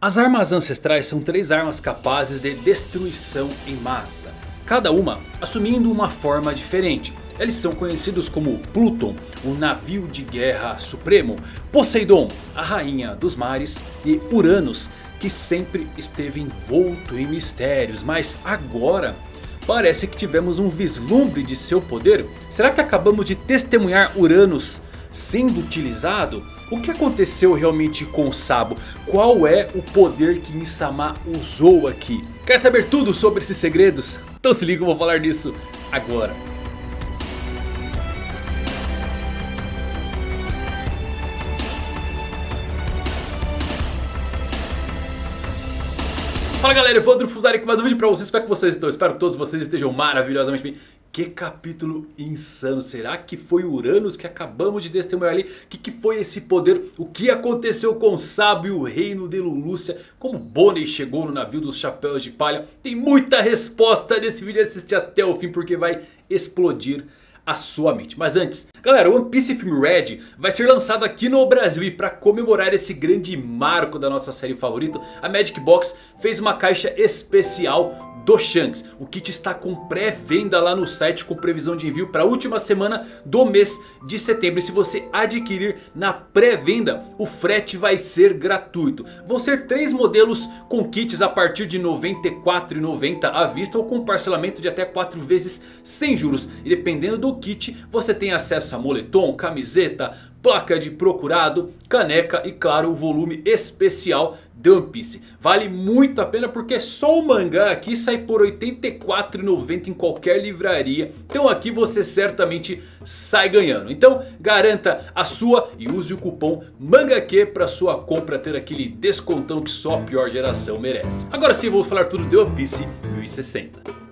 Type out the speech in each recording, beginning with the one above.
As armas ancestrais são três armas capazes de destruição em massa. Cada uma assumindo uma forma diferente. Eles são conhecidos como Pluton, o navio de guerra supremo. Poseidon, a rainha dos mares. E Uranus, que sempre esteve envolto em mistérios. Mas agora parece que tivemos um vislumbre de seu poder. Será que acabamos de testemunhar Uranus sendo utilizado? O que aconteceu realmente com o Sabo? Qual é o poder que Insama usou aqui? Quer saber tudo sobre esses segredos? Então se liga, eu vou falar disso agora. Fala galera, eu vou Fusari com mais um vídeo pra vocês, como é que vocês estão? Espero que todos vocês estejam maravilhosamente bem Que capítulo insano, será que foi Uranus que acabamos de testemunhar ali? O que, que foi esse poder? O que aconteceu com e o reino de Lulúcia? Como Bonnie chegou no navio dos chapéus de palha? Tem muita resposta nesse vídeo, assiste até o fim porque vai explodir a sua mente. Mas antes, galera, One Piece Film Red vai ser lançado aqui no Brasil. E para comemorar esse grande marco da nossa série favorita, a Magic Box fez uma caixa especial do Shanks. O kit está com pré-venda lá no site com previsão de envio para a última semana do mês de setembro. E se você adquirir na pré-venda, o frete vai ser gratuito. Vão ser três modelos com kits a partir de R$ 94,90 à vista ou com parcelamento de até 4 vezes sem juros. E dependendo do kit, você tem acesso a moletom, camiseta, placa de procurado, caneca e claro o volume especial de One Piece. Vale muito a pena porque só o mangá aqui sai por R$ 84,90 em qualquer livraria. Então aqui você certamente sai ganhando. Então garanta a sua e use o cupom MANGAQ para sua compra ter aquele descontão que só a pior geração merece. Agora sim vamos falar tudo de One Piece 1060.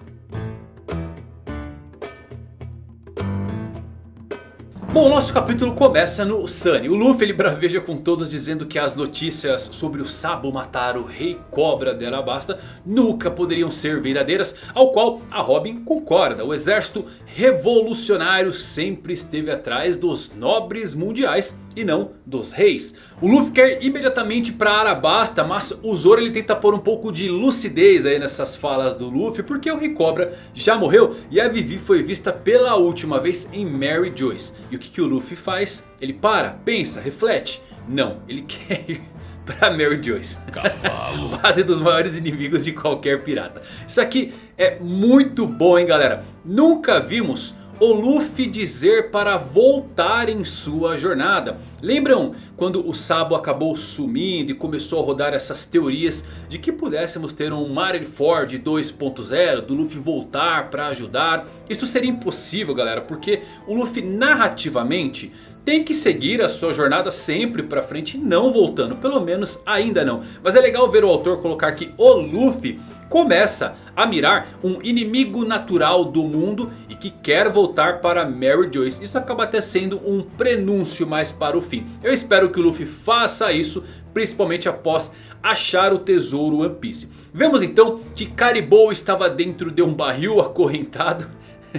Bom, o nosso capítulo começa no Sunny. O Luffy ele braveja com todos dizendo que as notícias sobre o Sabo matar o Rei Cobra de Alabasta nunca poderiam ser verdadeiras. Ao qual a Robin concorda. O exército revolucionário sempre esteve atrás dos nobres mundiais e não dos reis. O Luffy quer imediatamente para Arabasta, mas o Zoro ele tenta pôr um pouco de lucidez aí nessas falas do Luffy, porque o Rei Cobra já morreu e a Vivi foi vista pela última vez em Mary Joyce. E o que, que o Luffy faz? Ele para, pensa, reflete. Não, ele quer ir para Mary Joyce. Cavalo. Base dos maiores inimigos de qualquer pirata. Isso aqui é muito bom hein galera. Nunca vimos o Luffy dizer para voltar em sua jornada. Lembram quando o Sabo acabou sumindo e começou a rodar essas teorias de que pudéssemos ter um Marineford 2.0 do Luffy voltar para ajudar? Isso seria impossível galera porque o Luffy narrativamente tem que seguir a sua jornada sempre para frente não voltando. Pelo menos ainda não. Mas é legal ver o autor colocar que o Luffy começa a mirar um inimigo natural do mundo e que quer voltar para Mary Joyce. Isso acaba até sendo um prenúncio mais para o fim. Eu espero que o Luffy faça isso, principalmente após achar o tesouro One Piece. Vemos então que Caribou estava dentro de um barril acorrentado.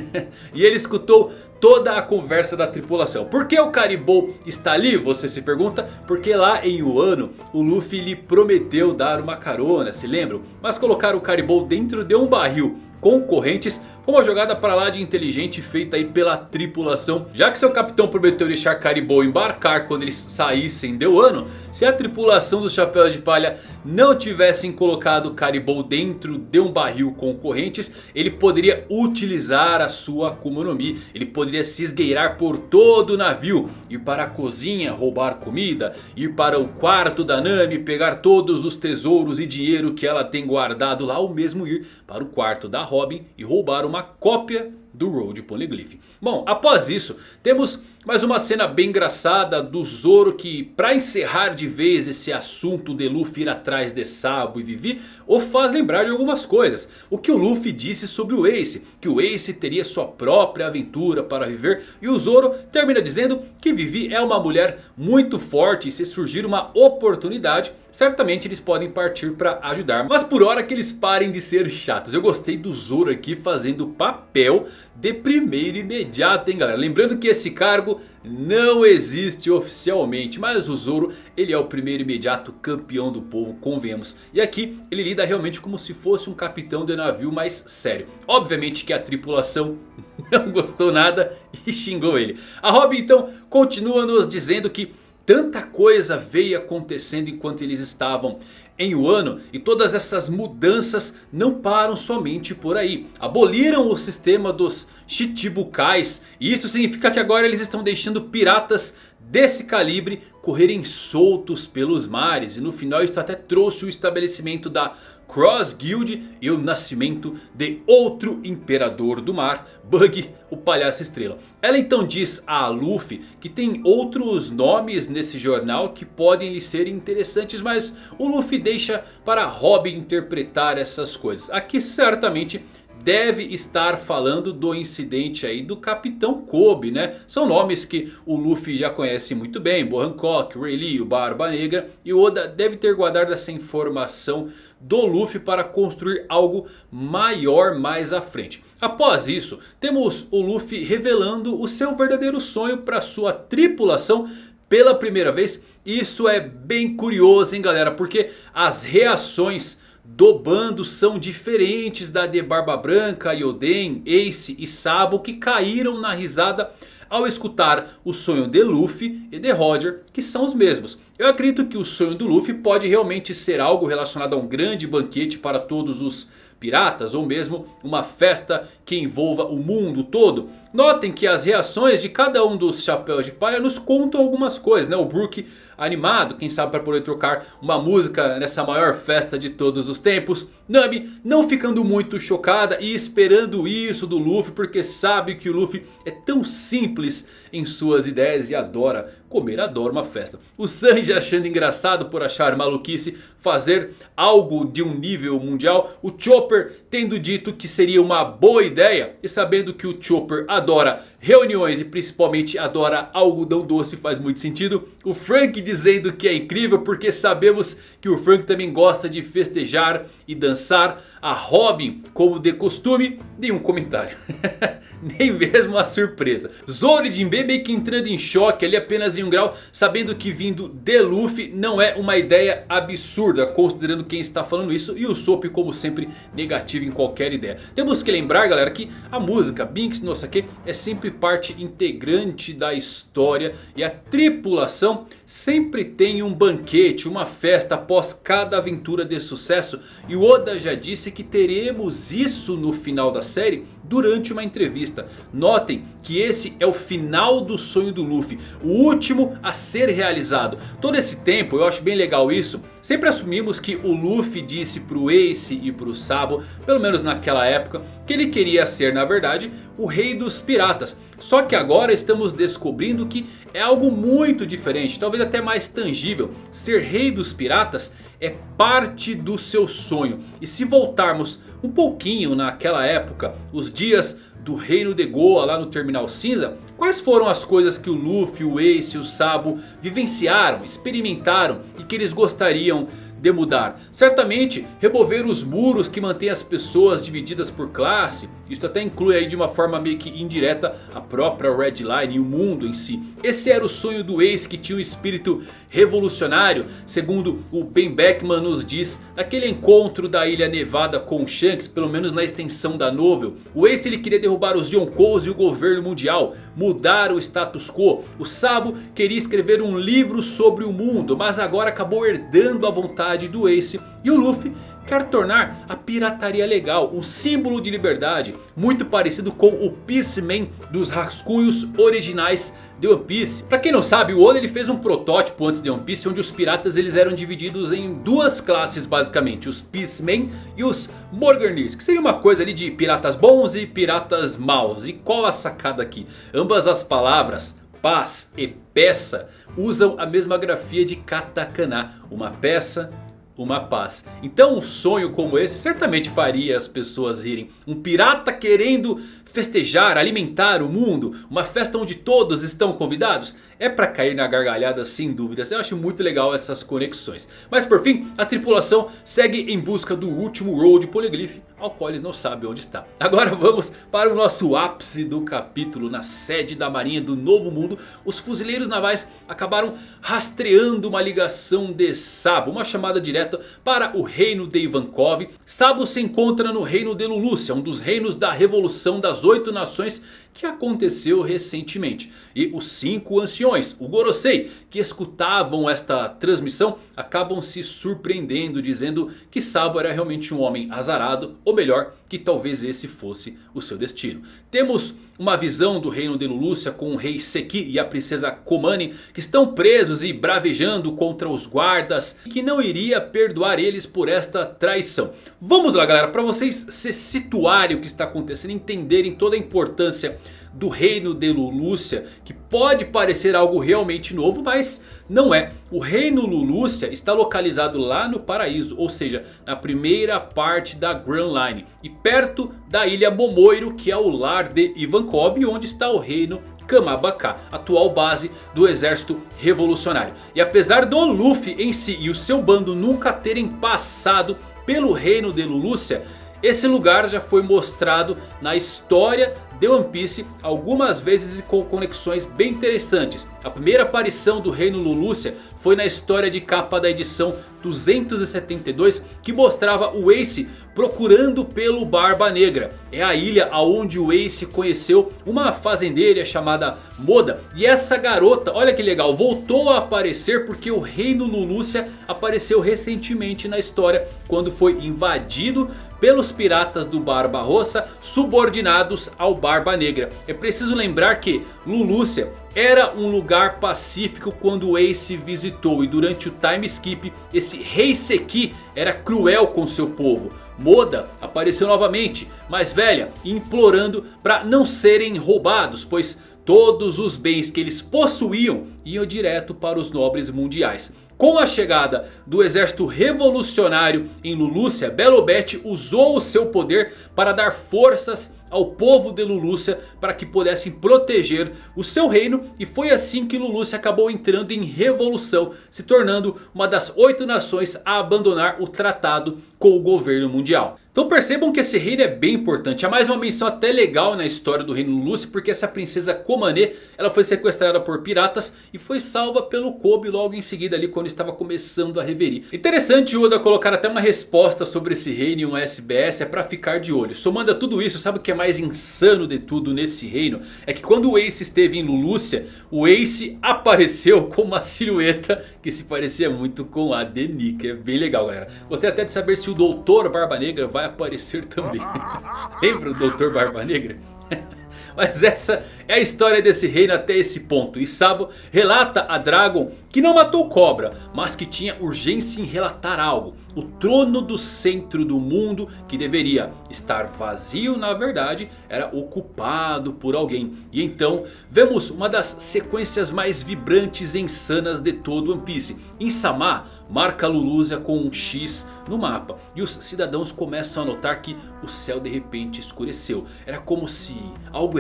e ele escutou toda a conversa da tripulação. Por que o Caribou está ali? Você se pergunta. Porque lá em Wano o Luffy lhe prometeu dar uma carona, se lembram? Mas colocar o Caribou dentro de um barril concorrentes foi uma jogada para lá de inteligente feita aí pela tripulação. Já que seu capitão prometeu deixar Caribou embarcar quando eles saíssem de Wano. Se a tripulação dos Chapéus de Palha não tivessem colocado Caribou dentro de um barril com correntes. Ele poderia utilizar a sua Akuma no Mi. Ele poderia se esgueirar por todo o navio. Ir para a cozinha roubar comida. Ir para o quarto da Nami pegar todos os tesouros e dinheiro que ela tem guardado lá. Ou mesmo ir para o quarto da Robin e roubar uma cópia do Road Poneglyph. Bom, após isso, temos mais uma cena bem engraçada do Zoro que, para encerrar de vez esse assunto de Luffy ir atrás de Sabo e Vivi, o faz lembrar de algumas coisas. O que o Luffy disse sobre o Ace, que o Ace teria sua própria aventura para viver. E o Zoro termina dizendo que Vivi é uma mulher muito forte e se surgir uma oportunidade... Certamente eles podem partir para ajudar. Mas por hora que eles parem de ser chatos. Eu gostei do Zoro aqui fazendo papel de primeiro imediato, hein galera. Lembrando que esse cargo não existe oficialmente. Mas o Zoro, ele é o primeiro imediato campeão do povo, convenhamos. E aqui ele lida realmente como se fosse um capitão de navio mais sério. Obviamente que a tripulação não gostou nada e xingou ele. A Robin então continua nos dizendo que tanta coisa veio acontecendo enquanto eles estavam em Wano. E todas essas mudanças não param somente por aí. Aboliram o sistema dos Chichibukais. E isso significa que agora eles estão deixando piratas desse calibre correrem soltos pelos mares. E no final isso até trouxe o estabelecimento da Cross Guild e o nascimento de outro imperador do mar, Bug, o palhaço estrela. Ela então diz a Luffy que tem outros nomes nesse jornal que podem lhe ser interessantes. Mas o Luffy deixa para Robin interpretar essas coisas. Aqui certamente deve estar falando do incidente aí do Capitão Kobe, né? São nomes que o Luffy já conhece muito bem. Bo Hancock, Rayleigh, o Barba Negra. E Oda deve ter guardado essa informação do Luffy para construir algo maior mais à frente. Após isso, temos o Luffy revelando o seu verdadeiro sonho para sua tripulação pela primeira vez. Isso é bem curioso hein galera, porque as reações do bando são diferentes da de Barba Branca, Yoden, Ace e Sabo que caíram na risada ao escutar o sonho de Luffy e de Roger que são os mesmos. Eu acredito que o sonho do Luffy pode realmente ser algo relacionado a um grande banquete para todos os piratas ou mesmo uma festa que envolva o mundo todo. Notem que as reações de cada um dos chapéus de palha nos contam algumas coisas, né? O Brook animado, quem sabe para poder trocar uma música nessa maior festa de todos os tempos. Nami não ficando muito chocada e esperando isso do Luffy porque sabe que o Luffy é tão simples em suas ideias e adora comer, adora uma festa. O Sanji achando engraçado por achar maluquice fazer algo de um nível mundial. O Chopper tendo dito que seria uma boa ideia e sabendo que o Chopper adora reuniões e principalmente adora algodão doce faz muito sentido. O Frank dizendo que é incrível porque sabemos que o Frank também gosta de festejar e dançar. A Robin, como de costume, nenhum comentário. Nem mesmo a surpresa. Zoro e meio que entrando em choque ali apenas em um grau. Sabendo que vindo de Luffy não é uma ideia absurda. Considerando quem está falando isso. E o Sop como sempre negativo em qualquer ideia. Temos que lembrar galera que a música Binks no Sake é sempre parte integrante da história. E a tripulação sempre tem um banquete, uma festa após cada aventura de sucesso. E o Oda já disse que teremos isso no final da série durante uma entrevista. Notem que esse é o final do sonho do Luffy. O último a ser realizado. Todo esse tempo, eu acho bem legal isso. Sempre assumimos que o Luffy disse pro Ace e pro Sabo, pelo menos naquela época, que ele queria ser na verdade o rei dos piratas. Só que agora estamos descobrindo que é algo muito diferente, talvez até mais tangível. Ser rei dos piratas é parte do seu sonho. E se voltarmos um pouquinho naquela época, os dias do reino de Goa lá no Terminal Cinza. Quais foram as coisas que o Luffy, o Ace e o Sabo vivenciaram, experimentaram e que eles gostariam de mudar. Certamente remover os muros que mantêm as pessoas divididas por classe. Isso até inclui aí de uma forma meio que indireta a própria Red Line e o mundo em si. Esse era o sonho do Ace que tinha um espírito revolucionário. Segundo o Ben Beckman nos diz. Naquele encontro da Ilha Nevada com Shanks. Pelo menos na extensão da novel. O Ace ele queria derrubar os Yonkous e o governo mundial. Mudar o status quo. O Sabo queria escrever um livro sobre o mundo. Mas agora acabou herdando a vontade do Ace. E o Luffy quer tornar a pirataria legal, um símbolo de liberdade, muito parecido com o Peaceman dos rascunhos originais de One Piece. Pra quem não sabe, o Oda ele fez um protótipo antes de One Piece onde os piratas eles eram divididos em duas classes basicamente, os Peacemen e os Morganirs, que seria uma coisa ali de piratas bons e piratas maus. E qual a sacada aqui? Ambas as palavras paz e peça usam a mesma grafia de katakana, uma peça uma paz. Então um sonho como esse certamente faria as pessoas rirem. Um pirata querendo festejar, alimentar o mundo, uma festa onde todos estão convidados. É para cair na gargalhada sem dúvidas, eu acho muito legal essas conexões. Mas por fim, a tripulação segue em busca do último Road Polyglyph, ao qual eles não sabem onde está. Agora vamos para o nosso ápice do capítulo, na sede da marinha do Novo Mundo. Os fuzileiros navais acabaram rastreando uma ligação de Sabo, uma chamada direta para o reino de Ivankov. Sabo se encontra no reino de Lulúcia, um dos reinos da revolução das oito nações que aconteceu recentemente. E os cinco anciões, o Gorosei, que escutavam esta transmissão, acabam se surpreendendo dizendo que Sabo era realmente um homem azarado, ou melhor, que talvez esse fosse o seu destino. Temos uma visão do reino de Lulúcia com o rei Seki e a princesa Komani que estão presos e bravejando contra os guardas que não iria perdoar eles por esta traição. Vamos lá galera, para vocês se situarem o que está acontecendo, entenderem toda a importância do reino de Lulúcia. Que pode parecer algo realmente novo, mas não é. O reino Lulúcia está localizado lá no paraíso, ou seja, na primeira parte da Grand Line. E perto da ilha Momoiro, que é o lar de Ivankov, onde está o reino Kamabaka, atual base do exército revolucionário. E apesar do Luffy em si e o seu bando nunca terem passado pelo reino de Lulúcia... Esse lugar já foi mostrado na história de One Piece algumas vezes e com conexões bem interessantes. A primeira aparição do reino Lulúcia foi na história de capa da edição 272 que mostrava o Ace procurando pelo Barba Negra. É a ilha onde o Ace conheceu uma fazendeira chamada Moda. E essa garota, olha que legal, voltou a aparecer porque o reino Lulúcia apareceu recentemente na história. Quando foi invadido pelos piratas do Barba Rossa subordinados ao Barba Negra. É preciso lembrar que Lulúcia era um lugar pacífico quando Ace visitou e durante o time skip esse rei Seki era cruel com seu povo. Moda apareceu novamente, mais velha, implorando para não serem roubados, pois todos os bens que eles possuíam iam direto para os nobres mundiais. Com a chegada do exército revolucionário em Lulúcia, Belobete usou o seu poder para dar forças ao povo de Lulúcia para que pudessem proteger o seu reino. E foi assim que Lulúcia acabou entrando em revolução, se tornando uma das oito nações a abandonar o tratado com o governo mundial. Então percebam que esse reino é bem importante. Há mais uma menção até legal na história do reino Lúcio. Porque essa princesa Komane ela foi sequestrada por piratas. E foi salva pelo Kobe logo em seguida ali quando estava começando a reverir. Interessante o Oda colocar até uma resposta sobre esse reino em um SBS. É para ficar de olho. Somando a tudo isso, sabe o que é mais insano de tudo nesse reino? É que quando o Ace esteve em Lulúcia. O Ace apareceu com uma silhueta que se parecia muito com a de Nika. É bem legal galera. Gostaria até de saber se o Doutor Barba Negra vai aparecer também. Lembra o Doutor Barba Negra? Mas essa é a história desse reino até esse ponto. E Sabo relata a Dragon que não matou Cobra, mas que tinha urgência em relatar algo. O trono do centro do mundo que deveria estar vazio na verdade era ocupado por alguém. E então vemos uma das sequências mais vibrantes e insanas de todo One Piece. Em Sama marca Lulúzia com um X no mapa. E os cidadãos começam a notar que o céu de repente escureceu. Era como se algo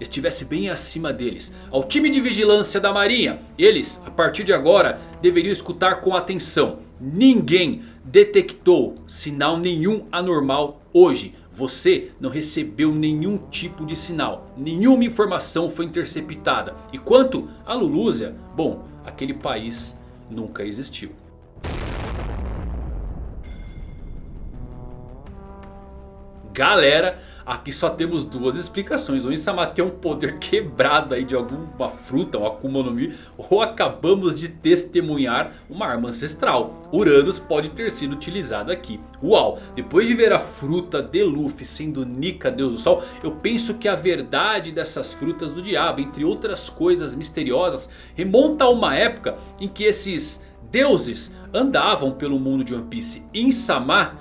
estivesse bem acima deles. Ao time de vigilância da marinha, eles a partir de agora deveriam escutar com atenção. Ninguém detectou sinal nenhum anormal hoje. Você não recebeu nenhum tipo de sinal. Nenhuma informação foi interceptada. E quanto a Lulúzia, bom, aquele país nunca existiu. Galera, aqui só temos duas explicações. Ou Insama tem um poder quebrado aí de alguma fruta, ou Akuma no Mi. Ou acabamos de testemunhar uma arma ancestral. Uranus pode ter sido utilizado aqui. Uau, depois de ver a fruta de Luffy sendo Nika, Deus do Sol. Eu penso que a verdade dessas frutas do diabo, entre outras coisas misteriosas. Remonta a uma época em que esses deuses andavam pelo mundo de One Piece. Insama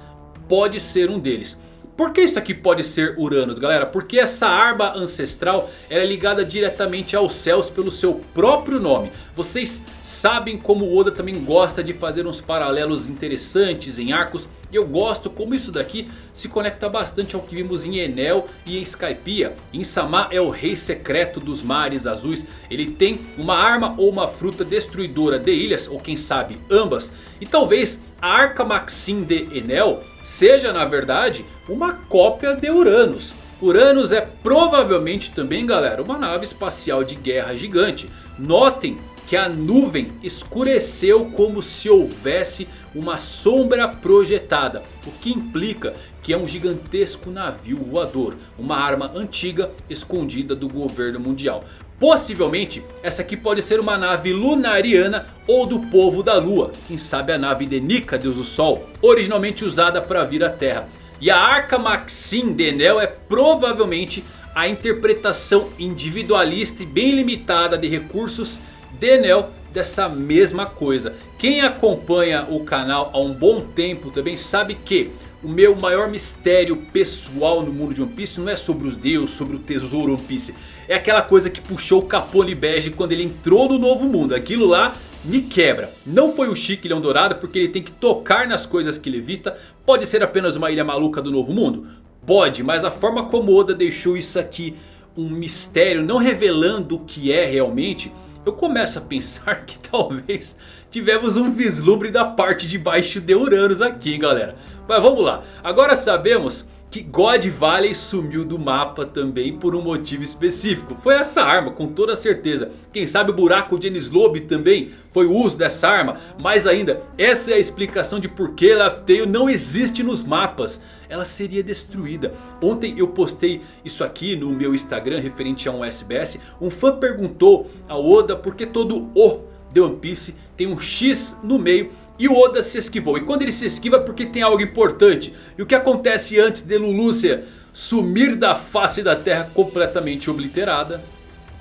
pode ser um deles. Por que isso aqui pode ser Uranus, galera? Porque essa arma ancestral é ligada diretamente aos céus pelo seu próprio nome. Vocês sabem como o Oda também gosta de fazer uns paralelos interessantes em arcos. E eu gosto como isso daqui se conecta bastante ao que vimos em Enel e em Skypiea. Insama é o rei secreto dos mares azuis. Ele tem uma arma ou uma fruta destruidora de ilhas, ou quem sabe ambas. E talvez a Arca Maxim de Enel seja na verdade uma cópia de Uranus. Uranus é provavelmente também galera uma nave espacial de guerra gigante. Notem que a nuvem escureceu como se houvesse uma sombra projetada. O que implica que é um gigantesco navio voador. Uma arma antiga escondida do governo mundial. Possivelmente essa aqui pode ser uma nave lunariana ou do povo da lua. Quem sabe a nave de Nika, deus do sol. Originalmente usada para vir à terra. E a Arca Maxim de Enel é provavelmente a interpretação individualista e bem limitada de recursos de Enel dessa mesma coisa. Quem acompanha o canal há um bom tempo também sabe que o meu maior mistério pessoal no mundo de One Piece não é sobre os deuses, sobre o tesouro One Piece. É aquela coisa que puxou o Capone Bege quando ele entrou no novo mundo. Aquilo lá me quebra. Não foi o Chique Leão Dourado porque ele tem que tocar nas coisas que ele evita. Pode ser apenas uma ilha maluca do Novo Mundo? Pode, mas a forma como Oda deixou isso aqui um mistério, não revelando o que é realmente... Eu começo a pensar que talvez tivemos um vislumbre da parte de baixo de Uranus aqui, hein, galera. Mas vamos lá, agora sabemos que God Valley sumiu do mapa também por um motivo específico. Foi essa arma, com toda certeza. Quem sabe o buraco de Enies também foi o uso dessa arma. Mais ainda, essa é a explicação de por que Laugh não existe nos mapas. Ela seria destruída. Ontem eu postei isso aqui no meu Instagram referente a um SBS. Um fã perguntou ao Oda por que todo o de One Piece tem um X no meio e o Oda se esquivou. E quando ele se esquiva é porque tem algo importante. E o que acontece antes de Lulúcia sumir da face da terra completamente obliterada?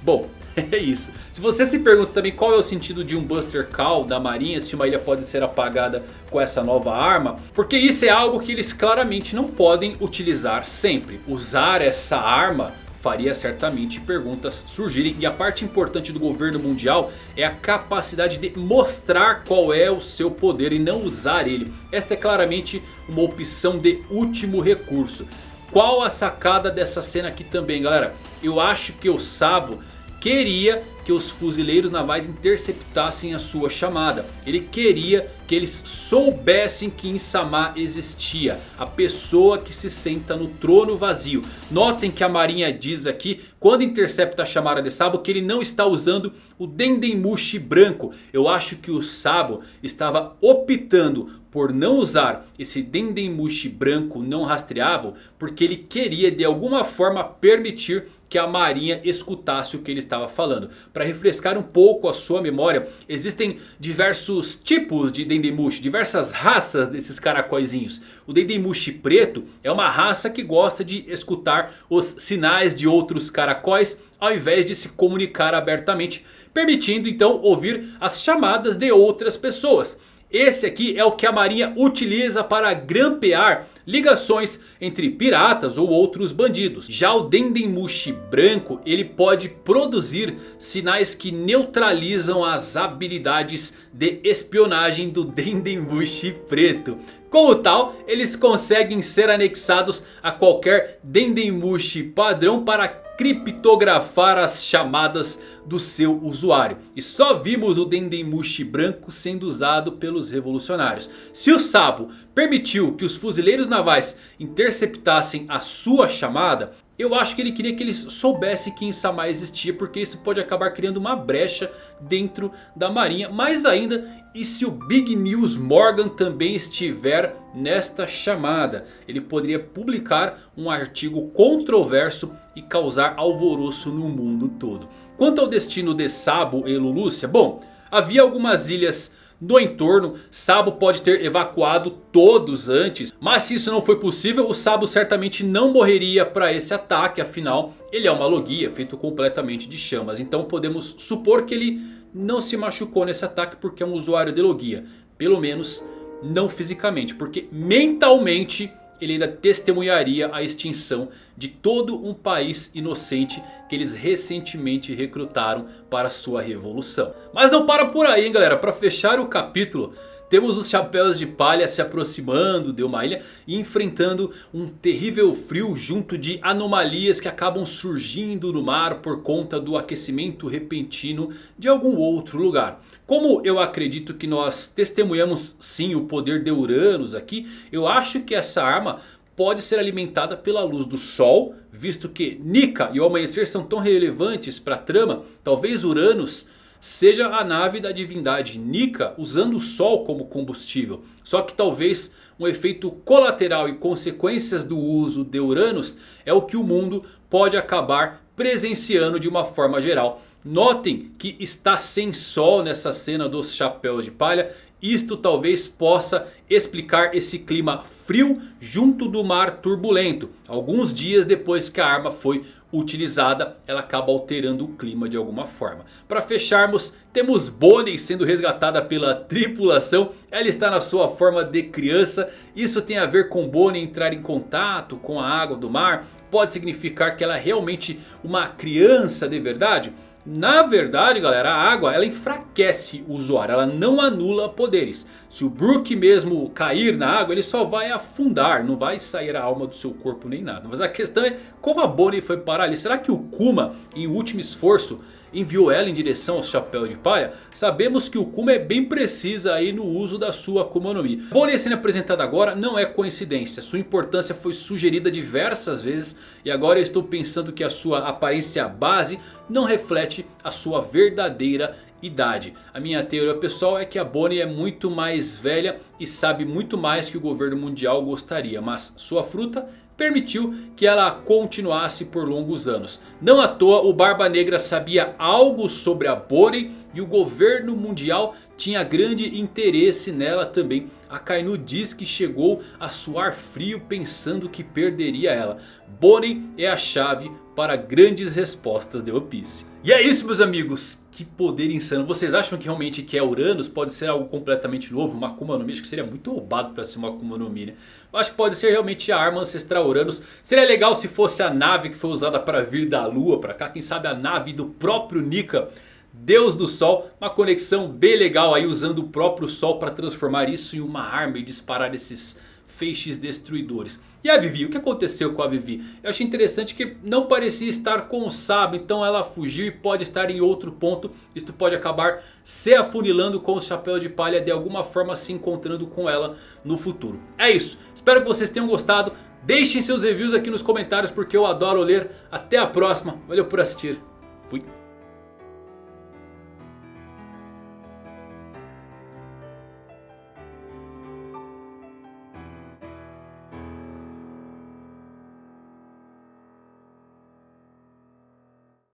Bom, é isso. Se você se pergunta também qual é o sentido de um Buster Call da marinha. Se uma ilha pode ser apagada com essa nova arma. Porque isso é algo que eles claramente não podem utilizar sempre. Usar essa arma faria certamente perguntas surgirem. E a parte importante do governo mundial é a capacidade de mostrar qual é o seu poder e não usar ele. Esta é claramente uma opção de último recurso. Qual a sacada dessa cena aqui também galera? Eu acho que o Sabo queria que os fuzileiros navais interceptassem a sua chamada. Ele queria que eles soubessem que Insama existia. A pessoa que se senta no trono vazio. Notem que a marinha diz aqui, quando intercepta a chamada de Sabo, que ele não está usando o Dendemushi branco. Eu acho que o Sabo estava optando por não usar esse Dendemushi branco não rastreável. Porque ele queria de alguma forma permitir que a marinha escutasse o que ele estava falando. Para refrescar um pouco a sua memória, existem diversos tipos de Dendemushi, diversas raças desses caracóizinhos. O Dendemushi preto é uma raça que gosta de escutar os sinais de outros caracóis ao invés de se comunicar abertamente, permitindo então ouvir as chamadas de outras pessoas. Esse aqui é o que a marinha utiliza para grampear ligações entre piratas ou outros bandidos. Já o Dendemushi branco ele pode produzir sinais que neutralizam as habilidades de espionagem do Dendemushi preto. Como tal, eles conseguem ser anexados a qualquer Dendemushi padrão para criptografar as chamadas do seu usuário. E só vimos o Dendemushi branco sendo usado pelos revolucionários. Se o Sabo permitiu que os fuzileiros navais interceptassem a sua chamada... Eu acho que ele queria que eles soubessem que Insama existia. Porque isso pode acabar criando uma brecha dentro da marinha. Mais ainda, e se o Big News Morgan também estiver nesta chamada? Ele poderia publicar um artigo controverso e causar alvoroço no mundo todo. Quanto ao destino de Sabo e Lulúcia, bom, havia algumas ilhas no entorno. Sabo pode ter evacuado todos antes. Mas se isso não foi possível, o Sabo certamente não morreria para esse ataque. Afinal, ele é uma logia feito completamente de chamas. Então podemos supor que ele não se machucou nesse ataque porque é um usuário de logia. Pelo menos não fisicamente, porque mentalmente ele ainda testemunharia a extinção de todo um país inocente que eles recentemente recrutaram para sua revolução. Mas não para por aí hein galera, para fechar o capítulo temos os chapéus de palha se aproximando de uma ilha e enfrentando um terrível frio junto de anomalias que acabam surgindo no mar por conta do aquecimento repentino de algum outro lugar. Como eu acredito que nós testemunhamos sim o poder de Uranus aqui, eu acho que essa arma pode ser alimentada pela luz do sol, visto que Nika e o amanhecer são tão relevantes para a trama, talvez Uranus seja a nave da divindade Nika usando o Sol como combustível. Só que talvez um efeito colateral e consequências do uso de Uranus é o que o mundo pode acabar presenciando de uma forma geral. Notem que está sem sol nessa cena dos chapéus de palha. Isto talvez possa explicar esse clima frio junto do mar turbulento. Alguns dias depois que a arma foi utilizada, ela acaba alterando o clima de alguma forma. Para fecharmos, temos Bonnie sendo resgatada pela tripulação. Ela está na sua forma de criança. Isso tem a ver com Bonnie entrar em contato com a água do mar. Pode significar que ela é realmente uma criança de verdade? Na verdade galera, a água ela enfraquece o usuário, ela não anula poderes. Se o Brook mesmo cair na água, ele só vai afundar, não vai sair a alma do seu corpo nem nada. Mas a questão é como a Bonnie foi parar ali. Será que o Kuma, em último esforço, enviou ela em direção ao chapéu de palha, sabemos que o Kuma é bem precisa aí no uso da sua Akuma no Mi. Bonnie sendo apresentada agora não é coincidência, sua importância foi sugerida diversas vezes e agora eu estou pensando que a sua aparência base não reflete a sua verdadeira idade. A minha teoria pessoal é que a Bonnie é muito mais velha e sabe muito mais que o governo mundial gostaria. Mas sua fruta permitiu que ela continuasse por longos anos. Não à toa o Barba Negra sabia algo sobre a Bonnie e o governo mundial tinha grande interesse nela também. A Kainu diz que chegou a suar frio pensando que perderia ela. Bonnie é a chave para grandes respostas de One Piece. E é isso meus amigos, que poder insano. Vocês acham que realmente que é Uranus pode ser algo completamente novo? Uma Akuma no Mi, acho que seria muito roubado para ser uma Akuma no Mi né? Acho que pode ser realmente a arma ancestral Uranus. Seria legal se fosse a nave que foi usada para vir da lua para cá. Quem sabe a nave do próprio Nika. Deus do Sol, uma conexão bem legal aí usando o próprio Sol para transformar isso em uma arma e disparar esses feixes destruidores. E a Vivi, o que aconteceu com a Vivi? Eu achei interessante que não parecia estar com o Sabo, então ela fugiu e pode estar em outro ponto. Isto pode acabar se afunilando com o Chapéu de Palha, de alguma forma se encontrando com ela no futuro. É isso, espero que vocês tenham gostado. Deixem seus reviews aqui nos comentários porque eu adoro ler. Até a próxima, valeu por assistir, fui!